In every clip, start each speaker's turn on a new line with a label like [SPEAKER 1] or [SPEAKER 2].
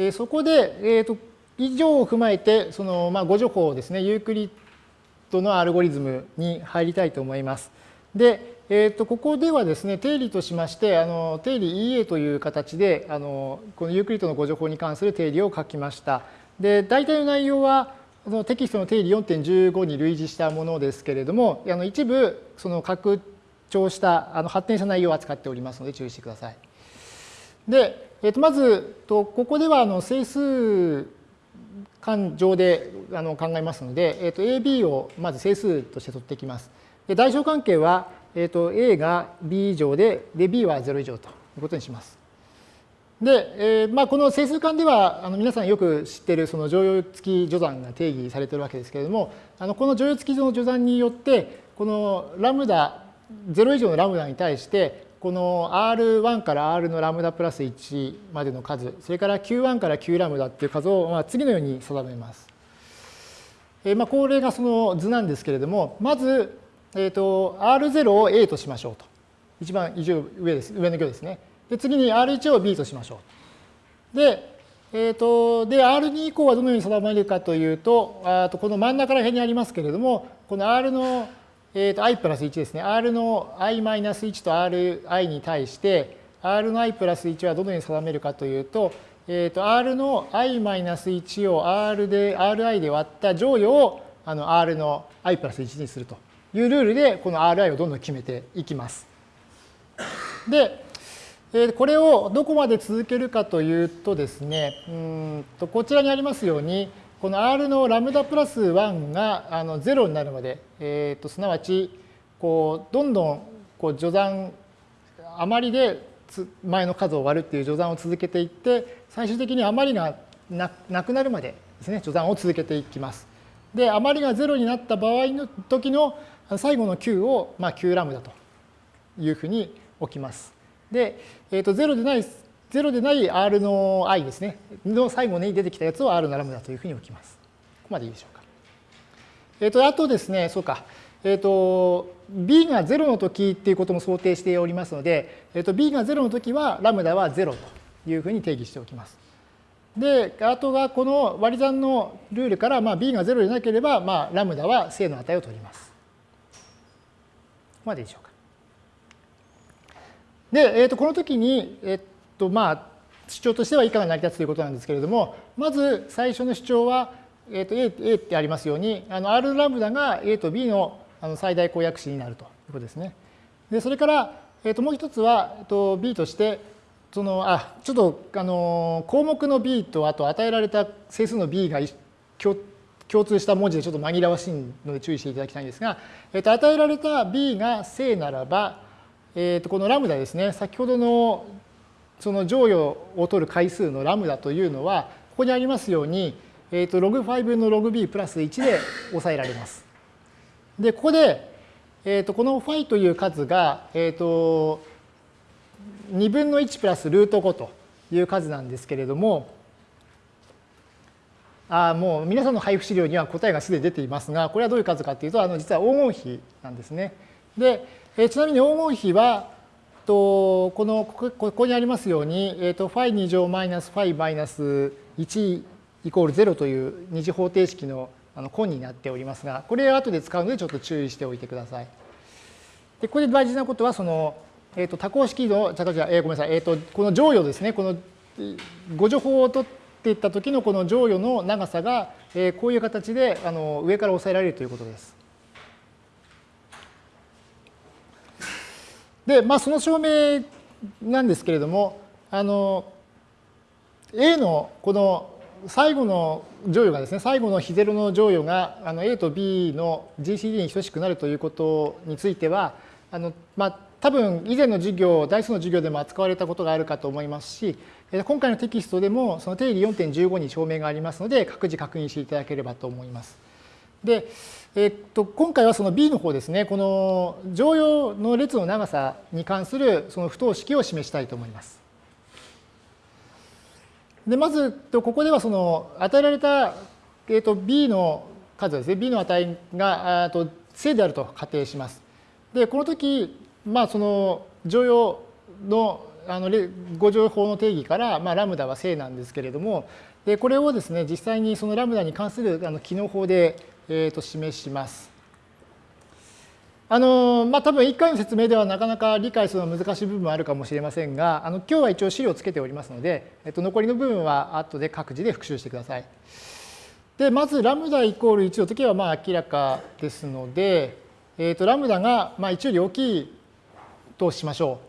[SPEAKER 1] えそこで、えーと、以上を踏まえて、その、まあ、互除法ですね、ユークリッドのアルゴリズムに入りたいと思います。で、えー、とここではですね、定理としまして、あの定理 EA という形であの、このユークリッドの互除法に関する定理を書きました。で、大体の内容は、そのテキストの定理4.15に類似したものですけれども、あの一部、その拡張した、あの発展した内容を扱っておりますので注意してください。で、えー、とまず、とここではあの整数間上であの考えますので、えー、と AB をまず整数として取っていきます。で代償関係はえーと、A が B 以上でで B は0以上ということにします。で、えーまあ、この整数間ではあの皆さんよく知っているその乗用付き序算が定義されているわけですけれどもあのこの乗用付きの序算によってこのラムダ0以上のラムダに対してこの R1 から R のラムダプラス1までの数それから Q1 から Q ラムダっていう数をまあ次のように定めます。えまあ、これがその図なんですけれどもまずえっ、ー、と、R0 を A としましょうと。一番上です、上の行ですね。で、次に R1 を B としましょう。で、えっ、ー、と、で、R2 以降はどのように定めるかというと、あとこの真ん中ら辺にありますけれども、この R の、えー、と i プラス1ですね。R の i マイナス1と Ri に対して、R の i プラス1はどのように定めるかというと、えっ、ー、と、R の i マイナス1を R で、Ri で割った乗与をあの R の i プラス1にすると。いうルールでこの Ri をどんどん決めていきます。で、えこれをどこまで続けるかというとですね、うんとこちらにありますように、この R のラムダプラス1があの0になるまで、えー、とすなわちこうどんどんこう序算余りで前の数を割るっていう序算を続けていって最終的に余りがなくなるまでですね序算を続けていきます。で余りが0になった場合の時の最後の q を、まあ、q ラムダというふうに置きます。で、えー、と0でない、0でない R の i ですね、の最後に出てきたやつを R のラムダというふうに置きます。ここまでいいでしょうか。えっ、ー、と、あとですね、そうか。えっ、ー、と、b が0の時っていうことも想定しておりますので、えっ、ー、と、b が0の時はラムダは0というふうに定義しておきます。で、あとがこの割り算のルールから、まあ、b が0でなければ、まあ、ラムダは正の値を取ります。ここまでいいでしょうか。で、えー、とこの時に、えっととまあ、主張としては以下が成り立つということなんですけれども、まず最初の主張は、えー、と A, A ってありますように、あの R ラムダが A と B のあの最大公約子になるということですね。で、それから、えー、ともう一つは、えー、と B として、そのあちょっとあの項目の B とあと与えられた整数の B が共共通した文字でちょっと紛らわしいので注意していただきたいんですが、えー、と与えられた b が正ならば、えー、とこのラムダですね、先ほどのその乗与を取る回数のラムダというのは、ここにありますように、えー、と log5 の log b プラス1で抑えられます。で、ここで、えー、とこのファイという数が、えー、と2分の1プラスルート5という数なんですけれども、あもう皆さんの配布資料には答えがすでに出ていますが、これはどういう数かというと、あの実は黄金比なんですね。で、えちなみに黄金比は、とこのここにありますように、えー、と φ2 乗マイナス φ マイナス1イコール0という二次方程式のあの根になっておりますが、これを後で使うのでちょっと注意しておいてください。でこれで大事なことは、その、えー、と多項式の、じゃあ、えー、ごめんなさい、えー、とこの乗与ですね、この誤助法を取って、いった時のこの乗与の長さが、えこういう形であの上から押さえられるということです。で、まあ、その証明なんですけれども、あの A のこの最後の乗与がですね、最後の非ゼロの乗与があの A と B の GCD に等しくなるということについては、あのまあ、多分以前の授業、代数の授業でも扱われたことがあるかと思いますし、今回のテキストでもその定理4.15に証明がありますので、各自確認していただければと思います。で、えっと、今回はその B の方ですね、この乗用の列の長さに関するその不等式を示したいと思います。で、まず、ここではその与えられた、えっと、B の数ですね、B の値がと正であると仮定します。で、この時、まあ、その乗用のあの誤情法の定義から、まあ、ラムダは正なんですけれども、でこれをですね、実際にそのラムダに関するあの機能法で、えー、と示します。あのまあ、多分1回の説明ではなかなか理解するのは難しい部分もあるかもしれませんが、あの今日は一応資料をつけておりますので、えっと、残りの部分は後で各自で復習してください。で、まずラムダイコール1の時はまあ明らかですので、えっと、ラムダがまあ1より大きいとしましょ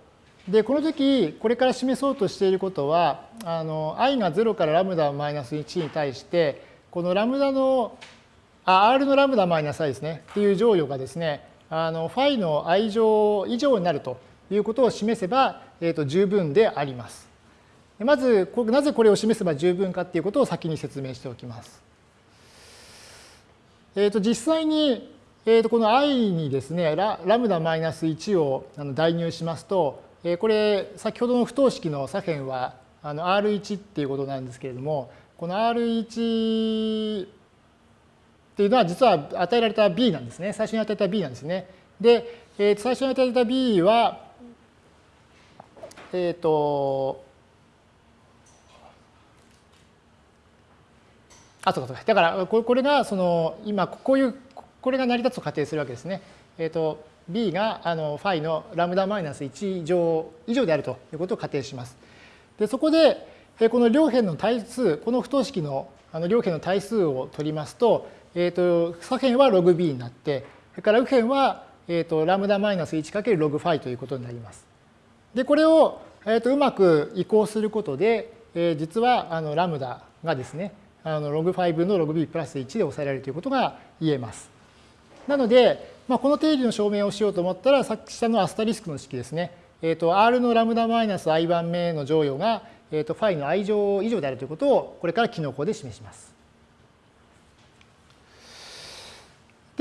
[SPEAKER 1] う。で、この時、これから示そうとしていることは、あの i が0からラムダマイナス1に対して、このラムダの、あ、r のラムダマイナス i ですね、っていう乗与がですね、あのファイの i 乗以上になるということを示せば、えー、と十分であります。まず、なぜこれを示せば十分かっていうことを先に説明しておきます。えー、と実際に、えー、とこの i にですねラ、ラムダマイナス1を代入しますと、えー、これ先ほどの不等式の左辺はあの R1 っていうことなんですけれども、この R1 っていうのは実は与えられた B なんですね。最初に与えた B なんですね。で、えー、最初に与えた B は、えっ、ー、と、あ、そうかそうか。だからこれがその今こういうこれが成り立つと仮定するわけですね。えっ、ー、と B があのファイのラムダマイナス1以上以上であるということを仮定します。でそこでこの両辺の対数この不等式のあの両辺の対数を取りますとえーと、左辺は log b になって、それから右辺は、えーと、ラムダマイナス 1×log ファイということになります。で、これを、えーと、うまく移行することで、えー、実はあのラムダがですね、あの log5 分の log b プラス1で抑えられるということが言えます。なので、まあ、この定理の証明をしようと思ったら、さっき下のアスタリスクの式ですね。えー、と R のラムダマイナス i 番目の乗与が、えー、とファイの i 乗以上であるということをこれから機能項で示します。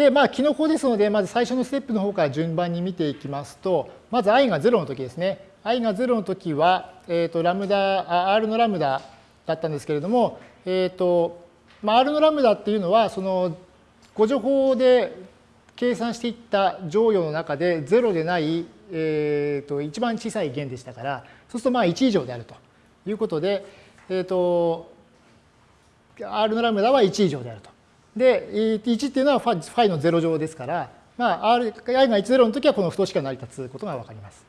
[SPEAKER 1] で、まあ、キノコですので、まず最初のステップの方から順番に見ていきますと、まず i が0の時ですね。i が0の時は、えっ、ー、と、ラムダ、R のラムダだったんですけれども、えっ、ー、と、まあ、R のラムダっていうのは、その、ご情報で計算していった乗与の中で0でない、え、ー、と、一番小さい弦でしたから、そうするとまあ1以上であるということで、えっ、と、R のラムダは1以上であると。で、1っていうのはファイの0乗ですから、まあ、R、i が10の時はこの不等式が成り立つことがわかります。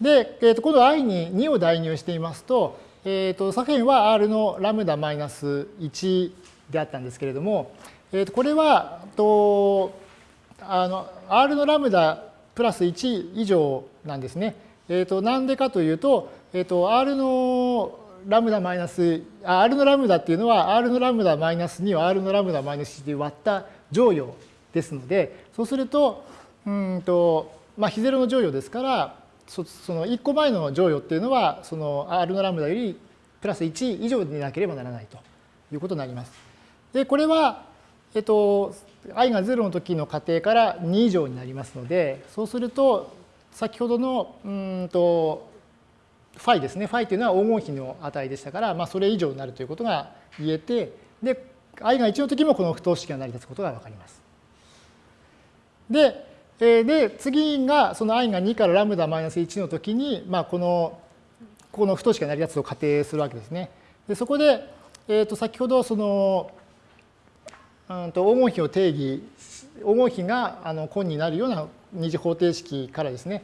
[SPEAKER 1] で、えー、と今度 i に2を代入していますと、えー、と左辺は r のラムダマイナス1であったんですけれども、えー、とこれはとあの r のラムダプラス1以上なんですね。えー、となんでかというと、えー、と r のラムダマイナス、R のラムダっていうのは R のラムダマイナス2を R のラムダマイナス1で割った乗与ですので、そうすると、うんと、まあ、非ゼロの乗与ですから、その1個前の乗与っていうのは、その R のラムダよりプラス1以上でなければならないということになります。で、これは、えっと、i が0の時の仮定から2以上になりますので、そうすると、先ほどの、うんと、ファイですね。ファイというのは黄金比の値でしたから、まあ、それ以上になるということが言えて、で、i が1の時もこの不等式が成り立つことがわかります。で、で、次がその i が2からラムダマイナス1の時に、まあ、この、この不等式が成り立つと仮定するわけですね。で、そこで、えっ、ー、と、先ほどその、うんと黄金比を定義、黄金比があの根になるような二次方程式からですね、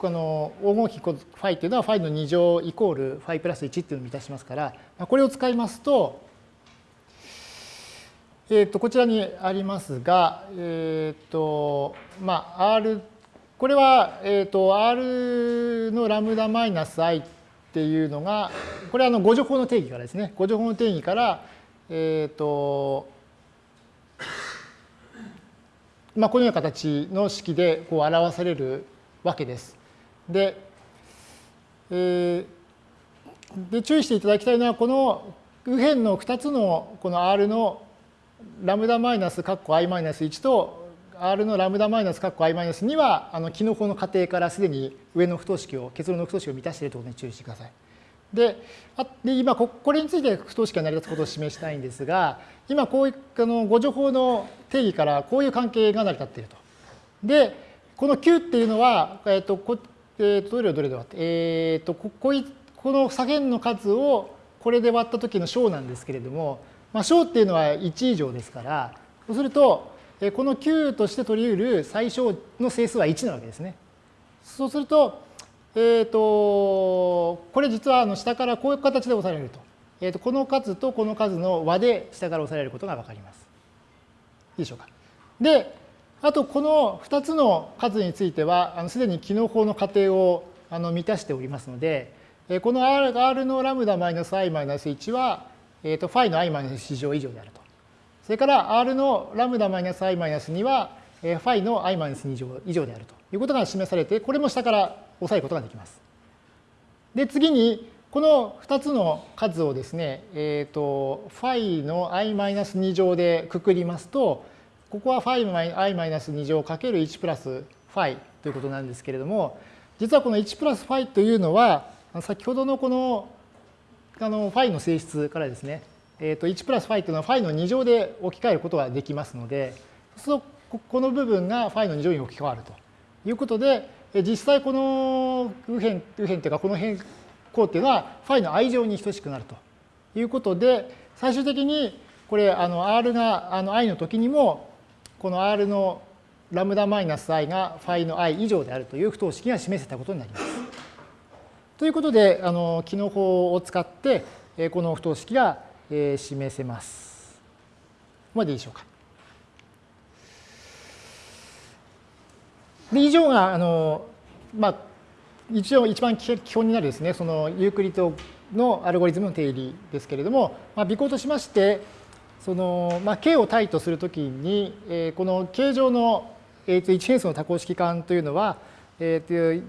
[SPEAKER 1] この黄金比ファイっていうのはファイの2乗イコールファイプラス1っていうのを満たしますから、これを使いますと、えっ、ー、と、こちらにありますが、えっ、ー、と、まあ、R、これは、えっ、ー、と、R のラムダマイナス i っていうのが、これはあの、誤助法の定義からですね。誤助法の定義から、えっ、と、まあ、このような形の式でこう表されるわけです。で、えー、で注意していただきたいのは、この右辺の2つのこの R のラムダマイナス括弧 i マイナス1と R のラムダマイナス括弧 i マイナス2は、あの、キノコの仮定からすでに上の不等式を、結論の不等式を満たしているということに注意してください。で、あで今こ、これについて不等式が成り立つことを示したいんですが、今、こういう、あの、誤助法の定義からこういう関係が成り立っていると。で、この Q っていうのは、えっと、こえー、とどれをどれで割って、えっ、ー、とこここの左辺の数をこれで割った時の小なんですけれども、まあ、小っていうのは1以上ですから、そうすると、この9として取り得る最小の整数は1なわけですね。そうすると、えっ、ー、と、これ実はあの下からこういう形で押されると。えっ、ー、と、この数とこの数の和で下から押されることがわかります。いいでしょうか。で、あとこの2つの数については、すでに機能法の仮定をあの満たしておりますので、この R, R のラムダマイナス i マイナス1は、えー、とファイの i マイナス乗以上であると。それから R のラムダマイナス i マイナス2は、ファイの i マイナス2乗以上であるということが示されて、これも下から押さえることができます。で、次に、この2つの数をですね、えっ、と、ファイの i マイナス2乗でくくりますと、ここは i-2 乗かける1プラスファイということなんですけれども、実はこの1プラスファイというのは、先ほどのこのあのファイの性質からですね、えー、と1プラスファイというのはファイの2乗で置き換えることができますので、そうするとこの部分がファイの2乗に置き換わるということで、実際この右辺、右辺というかこの変項っていうのはファイの i 乗に等しくなるということで、最終的にこれあの r があの i の時にもこの r のラムダマイナス i がファイの i 以上であるという不等式が示せたことになります。ということで、あの帰納法を使って、この不等式が示せます。ここまでいいでしょうか。で以上があの、まあ、一応一番基本になるですね、そのユークリッドのアルゴリズムの定理ですけれども、まあ、備考としまして、その、まあ、K を対とするときに、えー、この K 上の、えー、一変数の多項式環というのは、えー、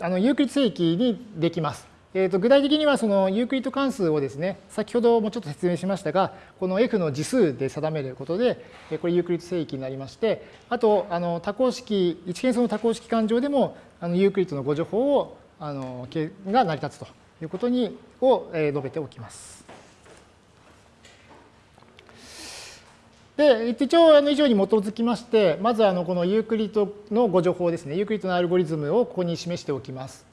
[SPEAKER 1] あのユークリッド整域にできます。えー、と具体的にはそのユークリッド関数をですね、先ほどもちょっと説明しましたが、この f の次数で定めることで、これユークリッド整域になりまして、あとあの多項式、一変数の多項式環上でもあのユークリッドの互除法をあのが成り立つということにを述べておきます。で、一応、あの以上に基づきまして、まずあのこのユークリッドの互除法ですね、ユークリッドのアルゴリズムをここに示しておきます。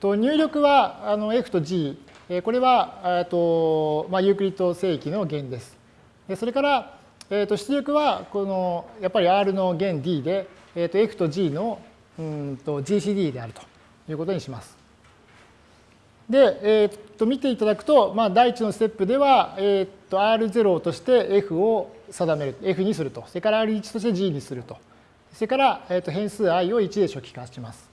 [SPEAKER 1] と入力はあの F と G、これはと、まあ、ユークリッド整域の元です。でそれから、えー、と出力はこのやっぱり R の元 D で、えー、と F と G のうんと GCD であるということにします。で、えー、と見ていただくと、まあ、第一のステップでは、えー、R0 として F を定める、F にすると。それから R1 として G にすると。それから、えー、と変数 i を1で初期化します。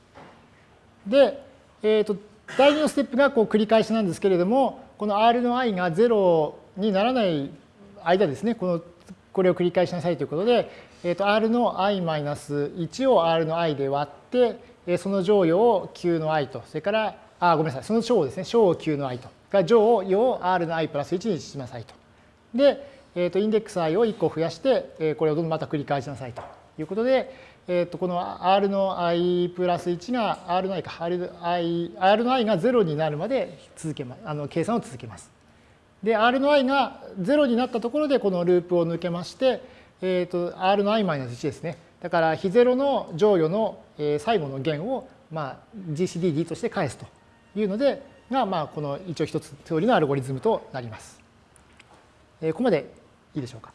[SPEAKER 1] で、えー、と第2のステップがこう繰り返しなんですけれども、この R の i が0にならない間ですね、このこれを繰り返しなさいということで、えー、と R の i-1 を R の i で割って、その乗与を Q の i と、それからあ、ごめんなさい。その小をですね、小を Q の i と。が乗をを R の i プラス1にしなさいと。で、えー、とインデックス i を1個増やして、えー、これをどんどんまた繰り返しなさいということで、えー、とこの R の i プラス1が R の i か、R, I R の i が0になるまで続けまあの計算を続けます。で、R の i が0になったところでこのループを抜けまして、えー、と R の i-1 ですね。だから非0の乗与の最後の弦を、まあ、GCDD として返すというので、が、まあ、この一応一つ通りのアルゴリズムとなります。ここまでいいでしょうか？